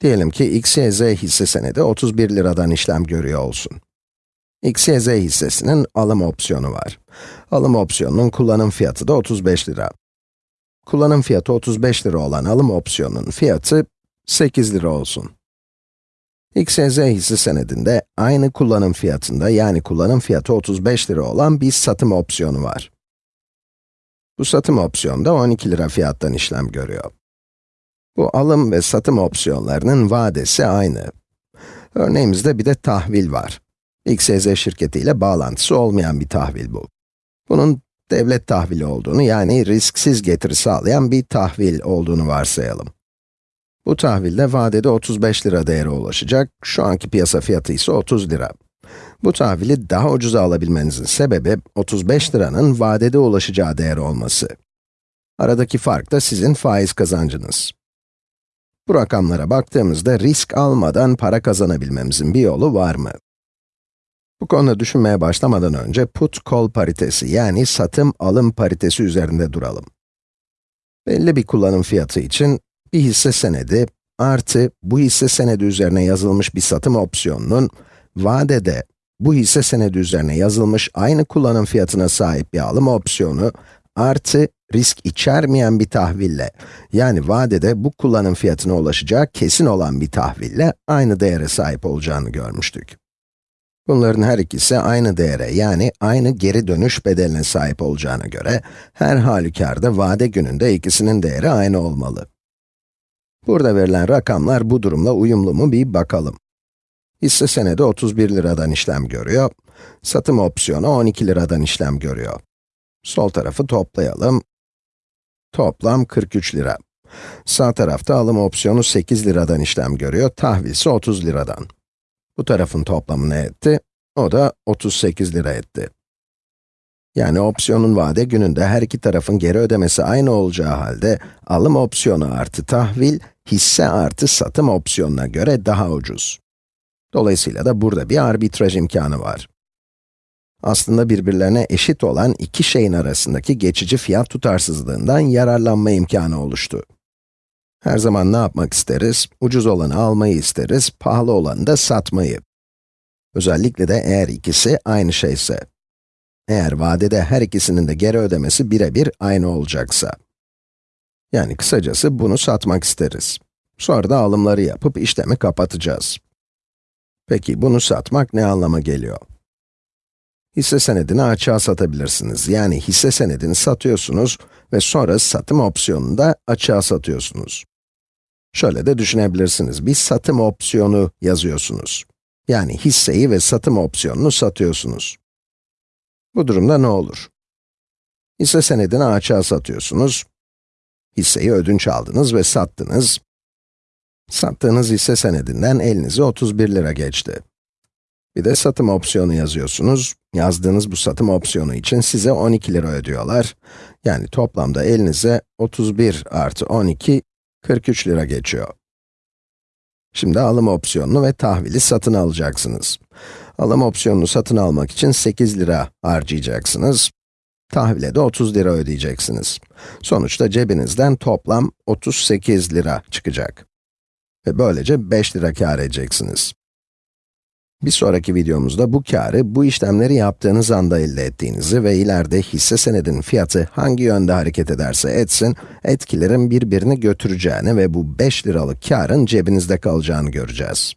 Diyelim ki XYZ hisse senedi 31 liradan işlem görüyor olsun. XYZ hissesinin alım opsiyonu var. Alım opsiyonunun kullanım fiyatı da 35 lira. Kullanım fiyatı 35 lira olan alım opsiyonunun fiyatı 8 lira olsun. XYZ hisse senedinde aynı kullanım fiyatında yani kullanım fiyatı 35 lira olan bir satım opsiyonu var. Bu satım opsiyonu da 12 lira fiyattan işlem görüyor. Bu alım ve satım opsiyonlarının vadesi aynı. Örneğimizde bir de tahvil var. XYZ şirketi ile bağlantısı olmayan bir tahvil bu. Bunun devlet tahvili olduğunu yani risksiz getiri sağlayan bir tahvil olduğunu varsayalım. Bu tahvilde vadede 35 lira değere ulaşacak, şu anki piyasa fiyatı ise 30 lira. Bu tahvili daha ucuza alabilmenizin sebebi 35 liranın vadede ulaşacağı değer olması. Aradaki fark da sizin faiz kazancınız. Bu rakamlara baktığımızda risk almadan para kazanabilmemizin bir yolu var mı? Bu konuda düşünmeye başlamadan önce put-call paritesi yani satım-alım paritesi üzerinde duralım. Belli bir kullanım fiyatı için bir hisse senedi artı bu hisse senedi üzerine yazılmış bir satım opsiyonunun vadede bu hisse senedi üzerine yazılmış aynı kullanım fiyatına sahip bir alım opsiyonu artı risk içermeyen bir tahville, yani vadede bu kullanım fiyatına ulaşacağı kesin olan bir tahville aynı değere sahip olacağını görmüştük. Bunların her ikisi aynı değere, yani aynı geri dönüş bedeline sahip olacağına göre, her halükarda vade gününde ikisinin değeri aynı olmalı. Burada verilen rakamlar bu durumla uyumlu mu bir bakalım. Hisse senedi 31 liradan işlem görüyor, satım opsiyonu 12 liradan işlem görüyor. Sol tarafı toplayalım. Toplam 43 lira. Sağ tarafta alım opsiyonu 8 liradan işlem görüyor, tahvil ise 30 liradan. Bu tarafın toplamı ne etti? O da 38 lira etti. Yani opsiyonun vade gününde her iki tarafın geri ödemesi aynı olacağı halde, alım opsiyonu artı tahvil, hisse artı satım opsiyonuna göre daha ucuz. Dolayısıyla da burada bir arbitraj imkanı var. Aslında birbirlerine eşit olan iki şeyin arasındaki geçici fiyat tutarsızlığından yararlanma imkanı oluştu. Her zaman ne yapmak isteriz? Ucuz olanı almayı isteriz, pahalı olanı da satmayı. Özellikle de eğer ikisi aynı şeyse. Eğer vadede her ikisinin de geri ödemesi birebir aynı olacaksa. Yani kısacası bunu satmak isteriz. Sonra da alımları yapıp işlemi kapatacağız. Peki bunu satmak ne anlama geliyor? Hisse senedini açığa satabilirsiniz. Yani hisse senedini satıyorsunuz ve sonra satım opsiyonunu da açığa satıyorsunuz. Şöyle de düşünebilirsiniz, bir satım opsiyonu yazıyorsunuz. Yani hisseyi ve satım opsiyonunu satıyorsunuz. Bu durumda ne olur? Hisse senedini açığa satıyorsunuz. Hisseyi ödünç aldınız ve sattınız. Sattığınız hisse senedinden elinize 31 lira geçti. Bir de satım opsiyonu yazıyorsunuz. Yazdığınız bu satım opsiyonu için size 12 lira ödüyorlar. Yani toplamda elinize 31 artı 12, 43 lira geçiyor. Şimdi alım opsiyonunu ve tahvili satın alacaksınız. Alım opsiyonunu satın almak için 8 lira harcayacaksınız. Tahvile de 30 lira ödeyeceksiniz. Sonuçta cebinizden toplam 38 lira çıkacak. Ve böylece 5 lira kâr edeceksiniz. Bir sonraki videomuzda bu karı bu işlemleri yaptığınız anda elde ettiğinizi ve ileride hisse senedinin fiyatı hangi yönde hareket ederse etsin, etkilerin birbirini götüreceğini ve bu 5 liralık karın cebinizde kalacağını göreceğiz.